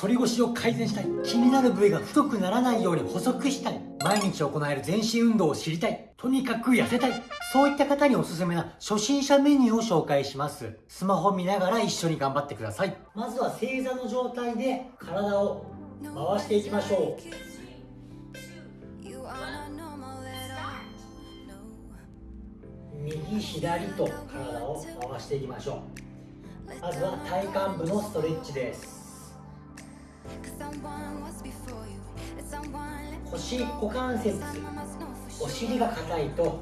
反り腰を改善したい。気になる部位が太くならないように細くしたい。毎日行える全身運動を知りたい。とにかく痩せたい。そういった方におすすめな初心者メニューを紹介します。スマホ見ながら一緒に頑張ってください。まずは正座の状態で体を回していきましょう。右左と体を回していきましょう。まずは体幹部のストレッチです。腰股関節。お尻が硬いと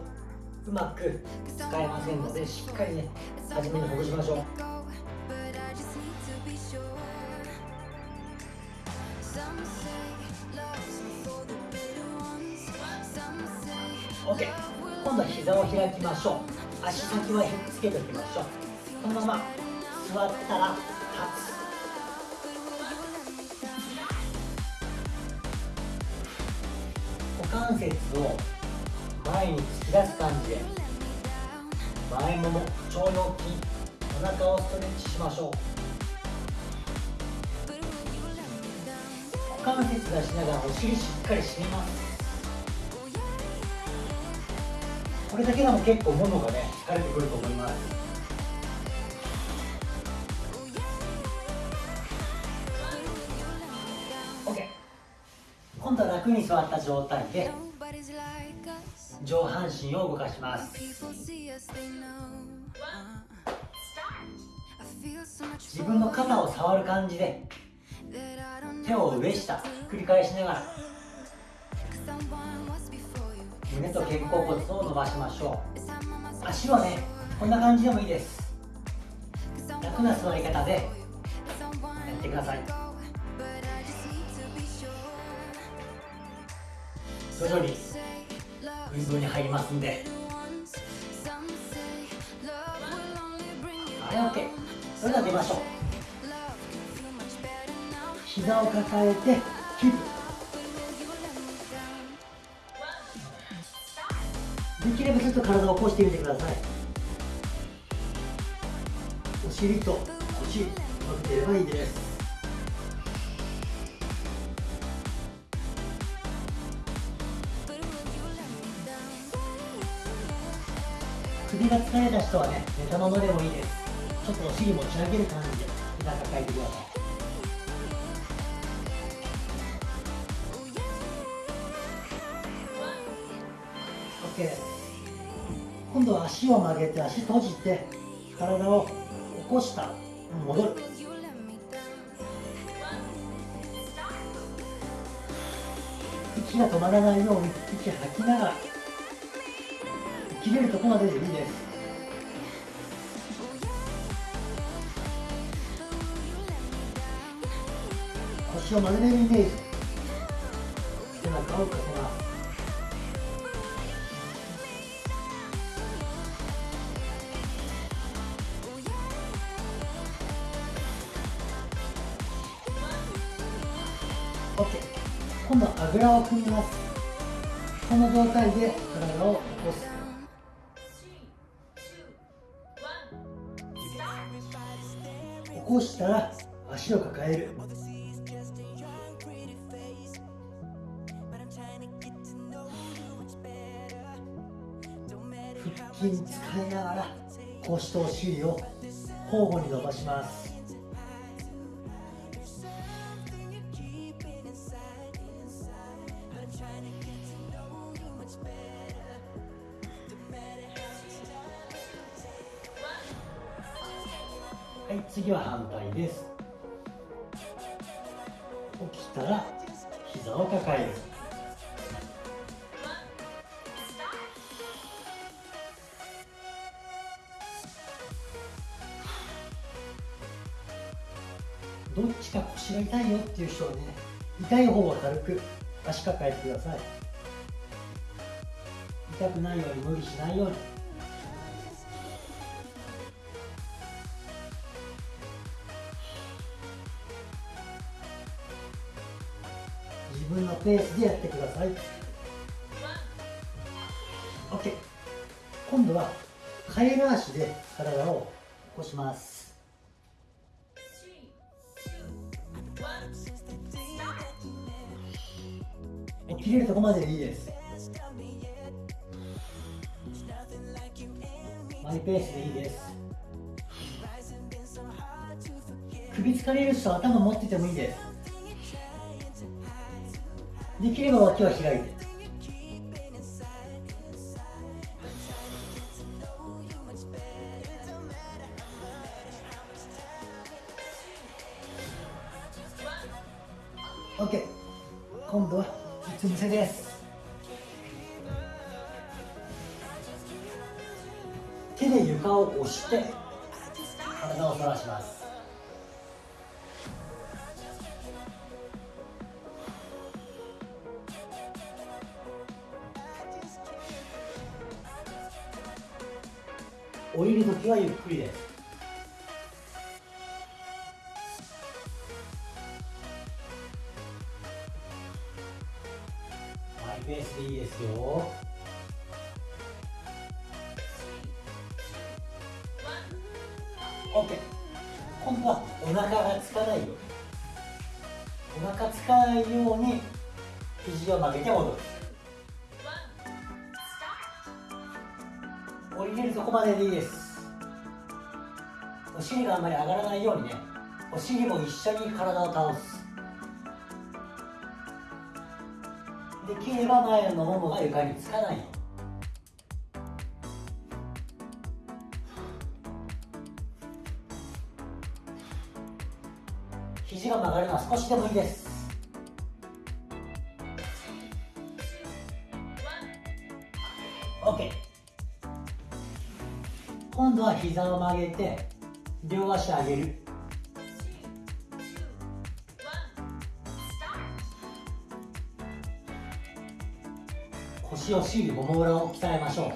うまく使えませんのでしっかりね初めにほぐしましょう。OK 今度は膝を開きましょう。足先はひっつけておきましょう。このまま座ったら立つ関節を前に突き出す感じで前もも腸腰筋お腹をストレッチしましょう。股関節出しながらお尻しっかり締めます。これだけでも結構ももがね疲れてくると思います。今度は楽に座った状態で上半身を動かします。自分の肩を触る感じで手を上下繰り返しながら胸と肩甲骨を伸ばしましょう。足はねこんな感じでもいいです。楽な座り方でやってください。徐々に運動に入りますんで。はい OK それでは出ましょう。膝を抱えてキープできればちょっと体を起こしてみてください。お尻と腰伸びてればいいです。首が疲れた人はね寝たままでもいいです。ちょっとお尻持ち上げる感じで膝抱えてください。オッケー。今度は足を曲げて足閉じて体を起こした。戻る。息が止まらないように息吐きながら。切れるとこまででいいです腰を丸めるイメージ。背中をかけます。今度はあぐらを組みます。この状態で体を起こす。起こしたら足を抱える。腹筋使いながら腰とお尻を交互に伸ばします。はい次は反対です。起きたら膝を抱える。どっちか腰が痛いよっていう人はね痛い方は軽く足抱えてください。痛くないように無理しないように。ペースでやってください。OK 今度は替え回しで体を起こします。起きれるとこまででいいです。マイペースでいいです。首疲れる人頭持っててもいいです。できれば脇は開いて。オッケー。今度はうつ伏せです。手で床を押して体を反らします。降りるときはゆっくりで。すマイペースでいいですよ。OK 今度はお腹がつかないように。お腹つかないように肘を曲げて戻る。こまででいいです。お尻があんまり上がらないようにねお尻も一緒に体を倒す。できれば前のももが床につかないように肘が曲がるのは少しでもいいです。膝を曲げて両足上げる。腰をしりもも裏を鍛えましょ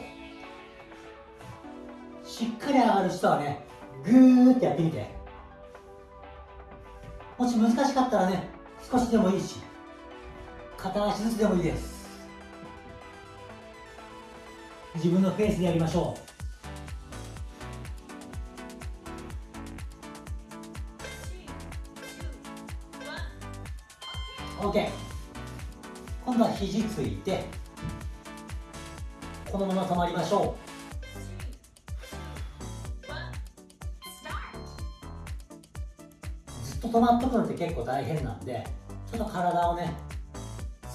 う。しっかり上がる人はねグーってやってみて。もし難しかったらね少しでもいいし片足ずつでもいいです。自分のペースでやりましょう。OK 今度は肘ついてこのまま止まりましょう。ずっと止まっとくのって結構大変なんでちょっと体をね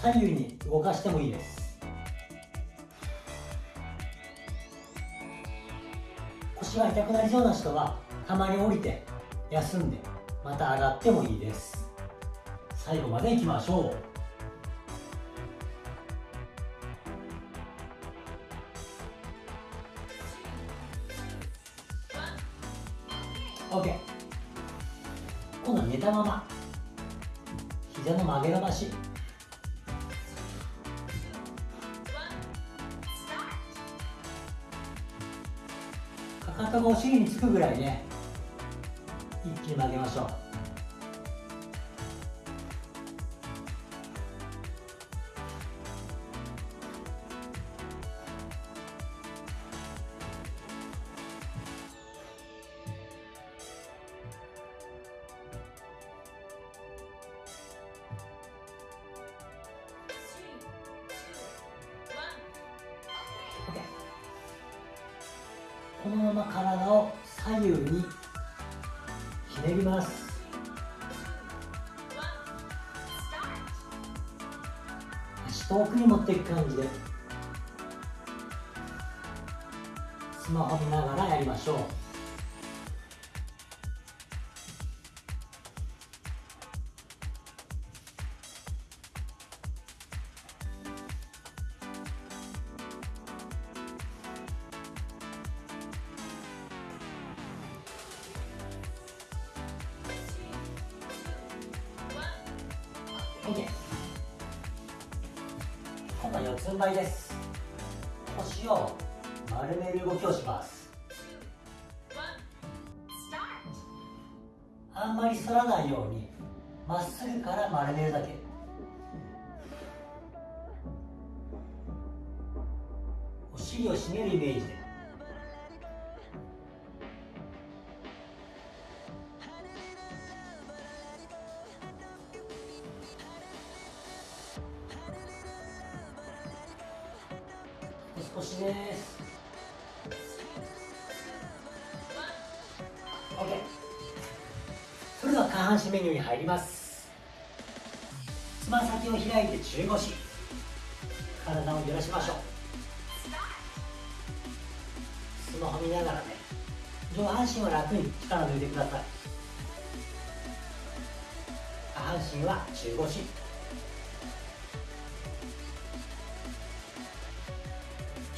左右に動かしてもいいです。腰が痛くなりそうな人はたまに降りて休んでまた上がってもいいです。最後までいきましょう。OK 今度は寝たまま。膝の曲げ伸ばし。かかとがお尻につくぐらいね。一気に曲げましょう。このまま体を左右にひねります。足遠くに持っていく感じで。スマホ見ながらやりましょう。今度は四つん這いです。腰を丸める動きをします。あんまり反らないようにまっすぐから丸めるだけ。お尻を締めるイメージで。少しです OK それでは下半身メニューに入ります。つま先を開いて中腰。体を揺らしましょう。スマホ見ながらね。上半身は楽に力抜いてください。下半身は中腰。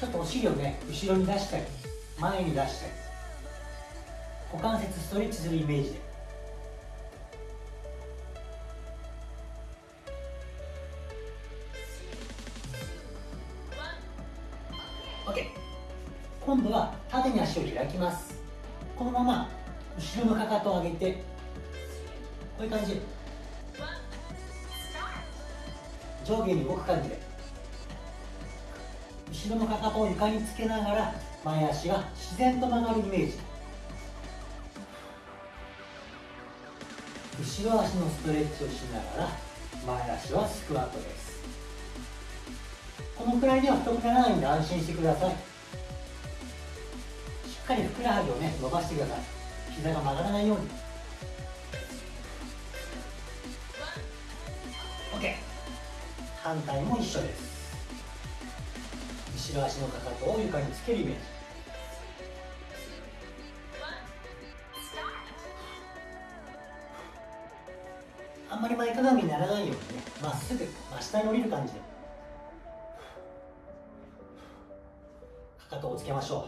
っとお尻をね。後ろに出したり前に出したり股関節ストレッチするイメージで。OK 今度は縦に足を開きます。このまま後ろのかかとを上げて。こういう感じ上下に動く感じで。後ろのかかとを床につけながら前足が自然と曲がるイメージ。後ろ足のストレッチをしながら前足はスクワットです。このくらいでは太くならないんで安心してください。しっかりふくらはぎをね伸ばしてください。膝が曲がらないように。OK 反対も一緒です。後ろ足のかかとを床につけるイメージ。あんまり前かがみにならないようにねまっすぐ真下に降りる感じで。かかとをつけましょう。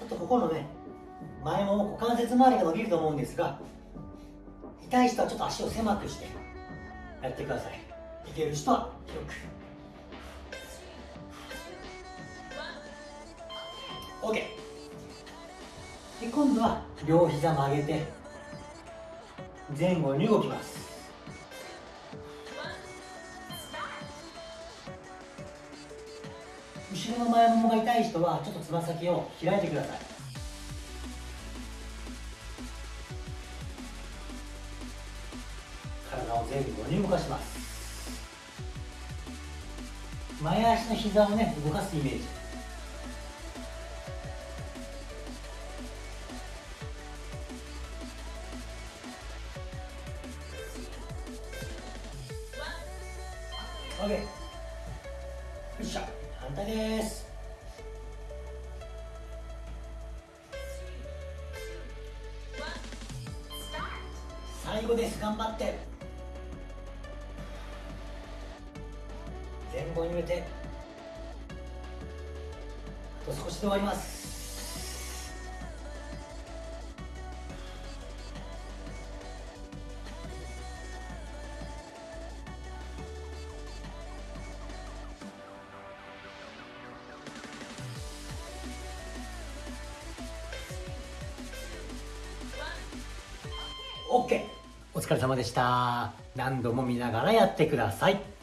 ちょっとここのね前もも股関節周りが伸びると思うんですが痛い人はちょっと足を狭くしてやってください。ける人は広く。OK で今度は両膝曲げて前後に動きます。後ろの前ももが痛い人はちょっとつま先を開いてください。体を前後に動かします。前足の膝をね動かすイメージ。前後に入れてあと少しで終わります。オッケー。お疲れ様でした。何度も見ながらやってください。